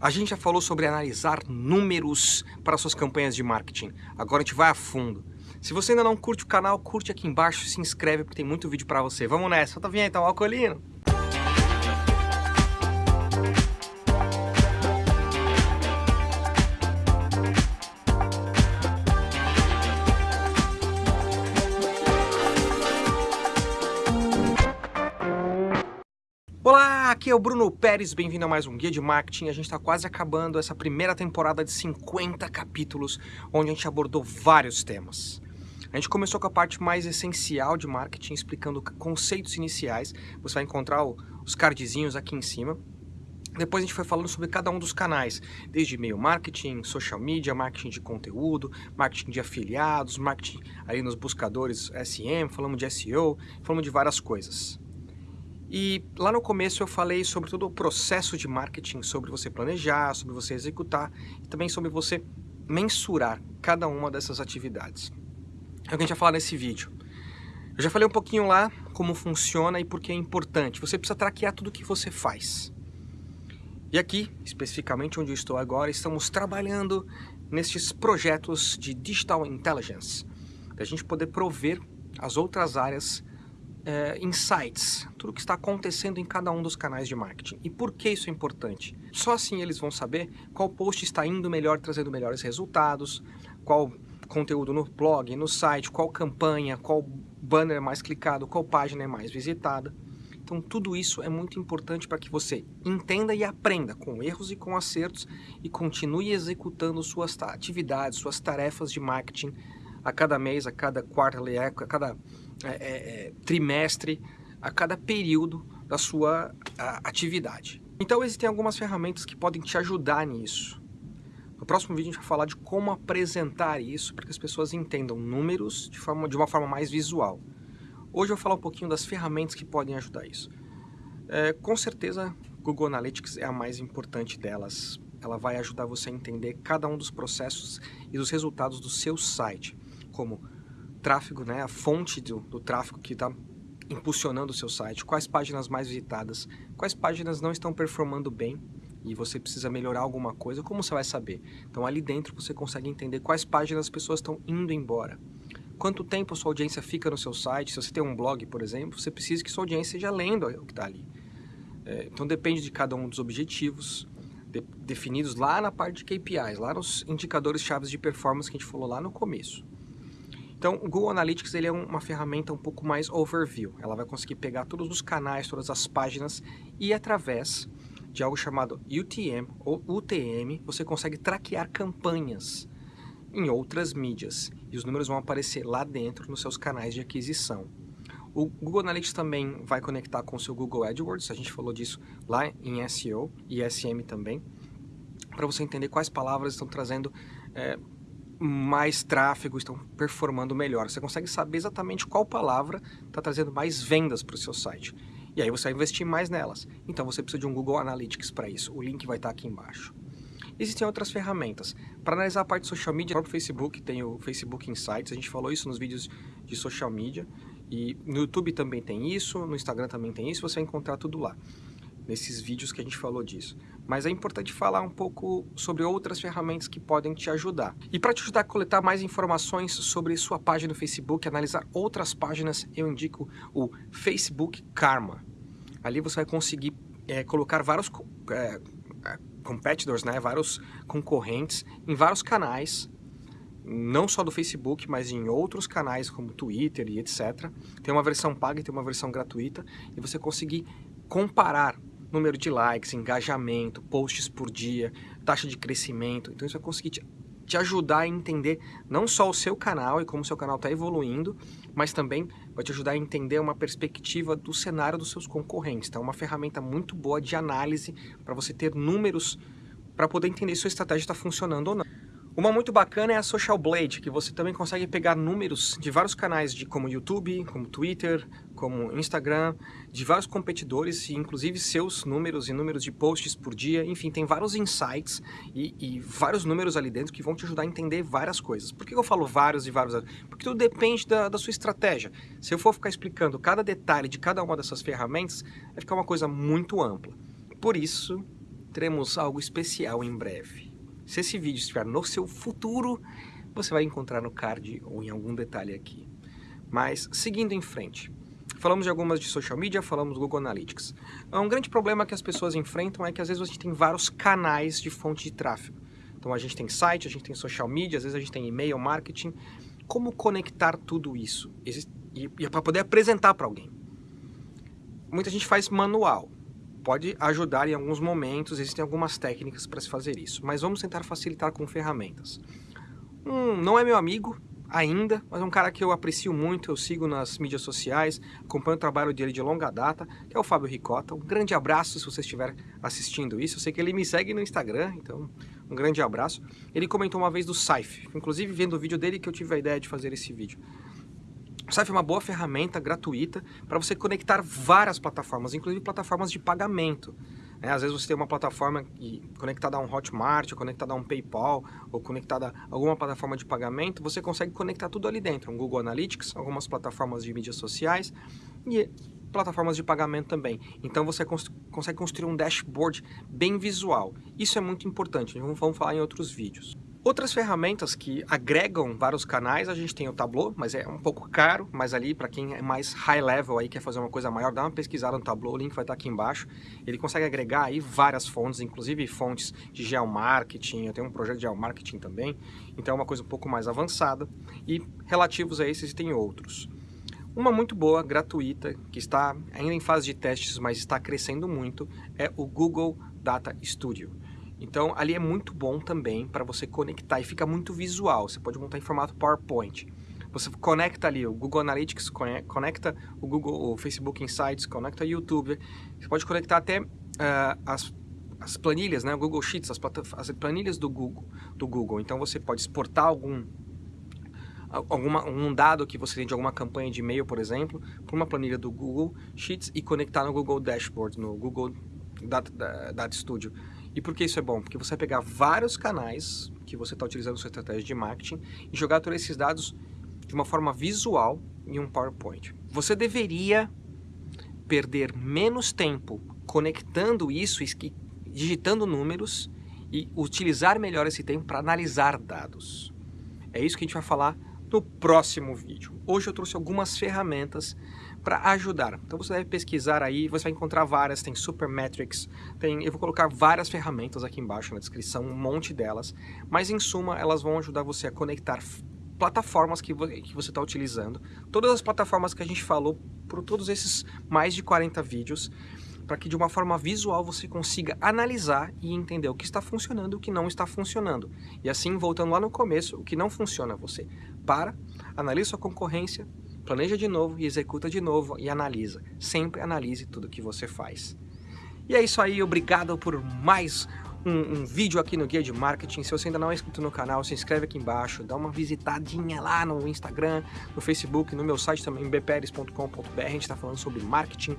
A gente já falou sobre analisar números para suas campanhas de marketing. Agora a gente vai a fundo. Se você ainda não curte o canal, curte aqui embaixo, se inscreve porque tem muito vídeo para você. Vamos nessa, solta a vinheta, Alcolino! Olá, aqui é o Bruno Pérez, bem-vindo a mais um Guia de Marketing. A gente está quase acabando essa primeira temporada de 50 capítulos, onde a gente abordou vários temas. A gente começou com a parte mais essencial de marketing, explicando conceitos iniciais. Você vai encontrar os cardzinhos aqui em cima. Depois a gente foi falando sobre cada um dos canais, desde e-mail marketing, social media, marketing de conteúdo, marketing de afiliados, marketing ali nos buscadores SM, falamos de SEO, falamos de várias coisas. E lá no começo eu falei sobre todo o processo de marketing, sobre você planejar, sobre você executar e também sobre você mensurar cada uma dessas atividades. É o que a gente vai falar nesse vídeo. Eu já falei um pouquinho lá como funciona e por que é importante. Você precisa traquear tudo o que você faz. E aqui, especificamente onde eu estou agora, estamos trabalhando nestes projetos de Digital Intelligence, para a gente poder prover as outras áreas é, insights, tudo que está acontecendo em cada um dos canais de marketing. E por que isso é importante? Só assim eles vão saber qual post está indo melhor, trazendo melhores resultados, qual conteúdo no blog, no site, qual campanha, qual banner é mais clicado, qual página é mais visitada. Então tudo isso é muito importante para que você entenda e aprenda com erros e com acertos e continue executando suas atividades, suas tarefas de marketing a cada mês, a cada quarto, a cada é, é, é, trimestre, a cada período da sua a, atividade. Então existem algumas ferramentas que podem te ajudar nisso. No próximo vídeo a gente vai falar de como apresentar isso para que as pessoas entendam números de, forma, de uma forma mais visual. Hoje eu vou falar um pouquinho das ferramentas que podem ajudar isso. É, com certeza, Google Analytics é a mais importante delas. Ela vai ajudar você a entender cada um dos processos e dos resultados do seu site, como tráfego, né, a fonte do, do tráfego que está impulsionando o seu site, quais páginas mais visitadas, quais páginas não estão performando bem e você precisa melhorar alguma coisa, como você vai saber? Então ali dentro você consegue entender quais páginas as pessoas estão indo embora. Quanto tempo sua audiência fica no seu site, se você tem um blog, por exemplo, você precisa que sua audiência esteja lendo o que está ali. É, então depende de cada um dos objetivos, de, definidos lá na parte de KPIs, lá nos indicadores chaves de performance que a gente falou lá no começo. Então, o Google Analytics ele é uma ferramenta um pouco mais overview. Ela vai conseguir pegar todos os canais, todas as páginas e através de algo chamado UTM ou UTM, você consegue traquear campanhas em outras mídias e os números vão aparecer lá dentro nos seus canais de aquisição. O Google Analytics também vai conectar com o seu Google AdWords, a gente falou disso lá em SEO e SM também, para você entender quais palavras estão trazendo é, mais tráfego, estão performando melhor. Você consegue saber exatamente qual palavra está trazendo mais vendas para o seu site. E aí você vai investir mais nelas. Então você precisa de um Google Analytics para isso. O link vai estar tá aqui embaixo. Existem outras ferramentas. Para analisar a parte de social media, o próprio Facebook tem o Facebook Insights. A gente falou isso nos vídeos de social media. E no YouTube também tem isso, no Instagram também tem isso. Você vai encontrar tudo lá nesses vídeos que a gente falou disso. Mas é importante falar um pouco sobre outras ferramentas que podem te ajudar. E para te ajudar a coletar mais informações sobre sua página no Facebook, analisar outras páginas, eu indico o Facebook Karma. Ali você vai conseguir é, colocar vários é, é, competitors, né, vários concorrentes em vários canais, não só do Facebook, mas em outros canais como Twitter e etc. Tem uma versão paga e tem uma versão gratuita e você conseguir comparar número de likes, engajamento, posts por dia, taxa de crescimento. Então isso vai conseguir te, te ajudar a entender não só o seu canal e como o seu canal está evoluindo, mas também vai te ajudar a entender uma perspectiva do cenário dos seus concorrentes. É uma ferramenta muito boa de análise para você ter números para poder entender se sua estratégia está funcionando ou não. Uma muito bacana é a Social Blade, que você também consegue pegar números de vários canais, de como YouTube, como Twitter, como Instagram, de vários competidores, e inclusive seus números e números de posts por dia. Enfim, tem vários insights e, e, vários números ali dentro que vão te ajudar a entender várias coisas. Por que eu falo vários e vários? Porque tudo depende da, da sua estratégia. Se eu for ficar explicando cada detalhe de cada uma dessas ferramentas, vai ficar uma coisa muito ampla. Por isso, teremos algo especial em breve. Se esse vídeo estiver no seu futuro, você vai encontrar no card ou em algum detalhe aqui. Mas, seguindo em frente, falamos de algumas de social media, falamos do Google Analytics. Um grande problema que as pessoas enfrentam é que às vezes gente tem vários canais de fonte de tráfego. Então a gente tem site, a gente tem social media, às vezes a gente tem e-mail marketing. Como conectar tudo isso? E, e para poder apresentar para alguém. Muita gente faz manual. Pode ajudar em alguns momentos, existem algumas técnicas para se fazer isso. Mas vamos tentar facilitar com ferramentas. Um, não é meu amigo, ainda, mas é um cara que eu aprecio muito, eu sigo nas mídias sociais, acompanho o trabalho dele de longa data, que é o Fábio Ricota. Um grande abraço se você estiver assistindo isso. Eu sei que ele me segue no Instagram, então um grande abraço. Ele comentou uma vez do Saif, inclusive vendo o vídeo dele que eu tive a ideia de fazer esse vídeo. O Saif é uma boa ferramenta gratuita para você conectar várias plataformas, inclusive plataformas de pagamento. É, às vezes você tem uma plataforma conectada a um Hotmart, ou conectada a um PayPal, ou conectada a alguma plataforma de pagamento, você consegue conectar tudo ali dentro. Um Google Analytics, algumas plataformas de mídias sociais e plataformas de pagamento também. Então você cons consegue construir um dashboard bem visual. Isso é muito importante, vamos falar em outros vídeos. Outras ferramentas que agregam vários canais, a gente tem o Tableau, mas é um pouco caro, mas ali para quem é mais high level aí, quer fazer uma coisa maior, dá uma pesquisada no Tableau, o link vai estar aqui embaixo. Ele consegue agregar aí várias fontes, inclusive fontes de geomarketing, eu tenho um projeto de geomarketing também, então é uma coisa um pouco mais avançada e relativos a esses tem outros. Uma muito boa, gratuita, que está ainda em fase de testes, mas está crescendo muito, é o Google Data Studio. Então ali é muito bom também para você conectar e fica muito visual. Você pode montar em formato PowerPoint. Você conecta ali o Google Analytics, conecta o Google, o Facebook Insights, conecta o YouTube. Você pode conectar até uh, as, as planilhas, né? O Google Sheets, as, as planilhas do Google, do Google. Então você pode exportar algum alguma, um dado que você tem de alguma campanha de e-mail, por exemplo, para uma planilha do Google Sheets e conectar no Google Dashboard, no Google Data, Data Studio. E por que isso é bom? Porque você vai pegar vários canais que você está utilizando sua estratégia de marketing e jogar todos esses dados de uma forma visual em um PowerPoint. Você deveria perder menos tempo conectando isso, digitando números e utilizar melhor esse tempo para analisar dados. É isso que a gente vai falar no próximo vídeo. Hoje eu trouxe algumas ferramentas para ajudar. Então você deve pesquisar aí, você vai encontrar várias, tem Supermetrics, tem, eu vou colocar várias ferramentas aqui embaixo na descrição, um monte delas, mas em suma elas vão ajudar você a conectar plataformas que, que você está utilizando, todas as plataformas que a gente falou por todos esses mais de 40 vídeos, para que de uma forma visual você consiga analisar e entender o que está funcionando e o que não está funcionando. E assim, voltando lá no começo, o que não funciona, você para, analisa sua concorrência, planeja de novo e executa de novo e analisa. Sempre analise tudo que você faz. E é isso aí, obrigado por mais um, um, vídeo aqui no Guia de Marketing. Se você ainda não é inscrito no canal, se inscreve aqui embaixo, dá uma visitadinha lá no Instagram, no Facebook, no meu site também, bperes.com.br. A gente está falando sobre marketing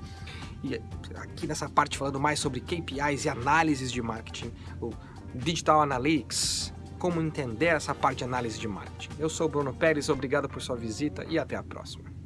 e aqui nessa parte falando mais sobre KPIs e análises de marketing, o Digital Analytics, como entender essa parte de análise de marketing. Eu sou Bruno Pérez, obrigado por sua visita e até a próxima.